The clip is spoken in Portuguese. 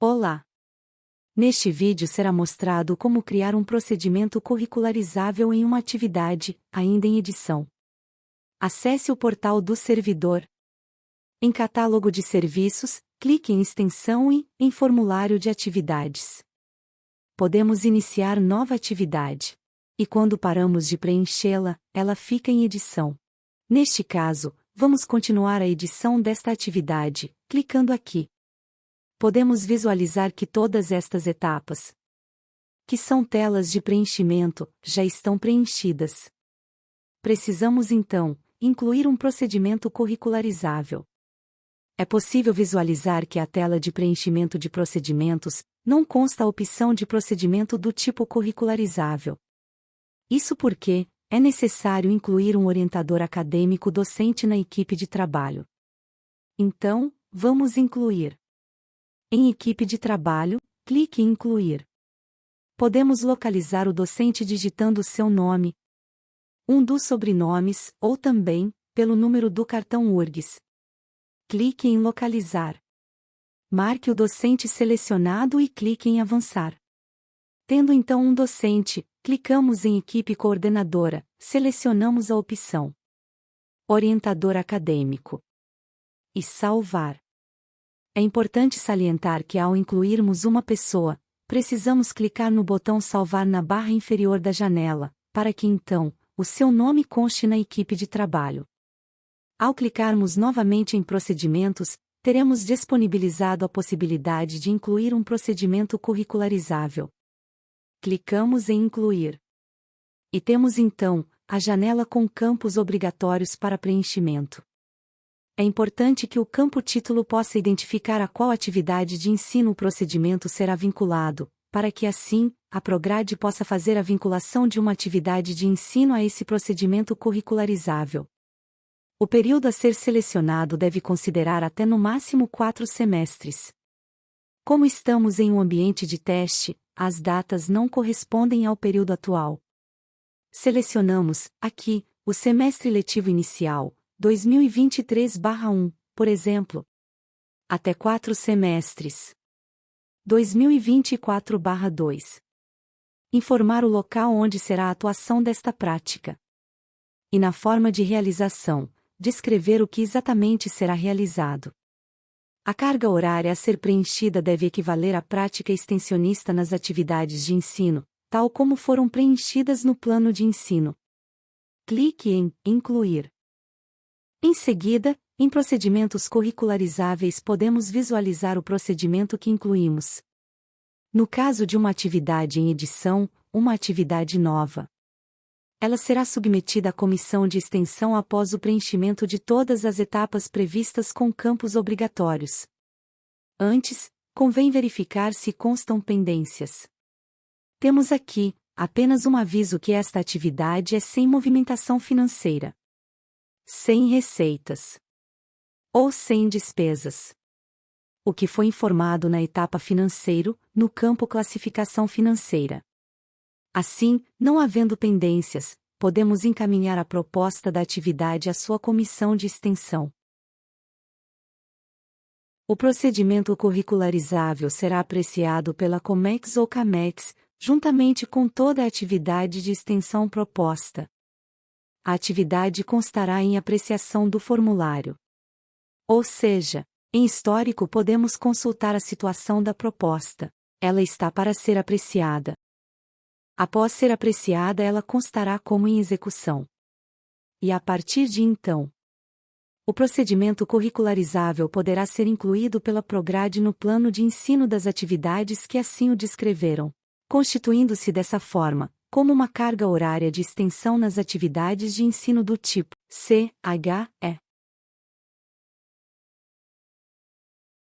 Olá! Neste vídeo será mostrado como criar um procedimento curricularizável em uma atividade, ainda em edição. Acesse o portal do servidor. Em Catálogo de Serviços, clique em Extensão e em Formulário de Atividades. Podemos iniciar nova atividade. E quando paramos de preenchê-la, ela fica em edição. Neste caso, vamos continuar a edição desta atividade, clicando aqui podemos visualizar que todas estas etapas, que são telas de preenchimento, já estão preenchidas. Precisamos então incluir um procedimento curricularizável. É possível visualizar que a tela de preenchimento de procedimentos não consta a opção de procedimento do tipo curricularizável. Isso porque é necessário incluir um orientador acadêmico docente na equipe de trabalho. Então, vamos incluir em equipe de trabalho, clique em Incluir. Podemos localizar o docente digitando seu nome, um dos sobrenomes, ou também, pelo número do cartão URGS. Clique em Localizar. Marque o docente selecionado e clique em Avançar. Tendo então um docente, clicamos em Equipe Coordenadora, selecionamos a opção Orientador Acadêmico e Salvar. É importante salientar que ao incluirmos uma pessoa, precisamos clicar no botão Salvar na barra inferior da janela, para que então, o seu nome conste na equipe de trabalho. Ao clicarmos novamente em Procedimentos, teremos disponibilizado a possibilidade de incluir um procedimento curricularizável. Clicamos em Incluir. E temos então, a janela com campos obrigatórios para preenchimento é importante que o campo título possa identificar a qual atividade de ensino o procedimento será vinculado, para que assim, a Prograde possa fazer a vinculação de uma atividade de ensino a esse procedimento curricularizável. O período a ser selecionado deve considerar até no máximo quatro semestres. Como estamos em um ambiente de teste, as datas não correspondem ao período atual. Selecionamos, aqui, o semestre letivo inicial, 2023/1, por exemplo. Até quatro semestres. 2024/2. Informar o local onde será a atuação desta prática. E na forma de realização, descrever o que exatamente será realizado. A carga horária a ser preenchida deve equivaler à prática extensionista nas atividades de ensino, tal como foram preenchidas no plano de ensino. Clique em Incluir. Em seguida, em procedimentos curricularizáveis podemos visualizar o procedimento que incluímos. No caso de uma atividade em edição, uma atividade nova. Ela será submetida à comissão de extensão após o preenchimento de todas as etapas previstas com campos obrigatórios. Antes, convém verificar se constam pendências. Temos aqui, apenas um aviso que esta atividade é sem movimentação financeira sem receitas ou sem despesas. O que foi informado na etapa financeiro, no campo classificação financeira. Assim, não havendo pendências, podemos encaminhar a proposta da atividade à sua comissão de extensão. O procedimento curricularizável será apreciado pela COMEX ou CAMEX, juntamente com toda a atividade de extensão proposta, a atividade constará em apreciação do formulário. Ou seja, em histórico podemos consultar a situação da proposta. Ela está para ser apreciada. Após ser apreciada, ela constará como em execução. E a partir de então, o procedimento curricularizável poderá ser incluído pela Prograde no plano de ensino das atividades que assim o descreveram, constituindo-se dessa forma como uma carga horária de extensão nas atividades de ensino do tipo C, H, E.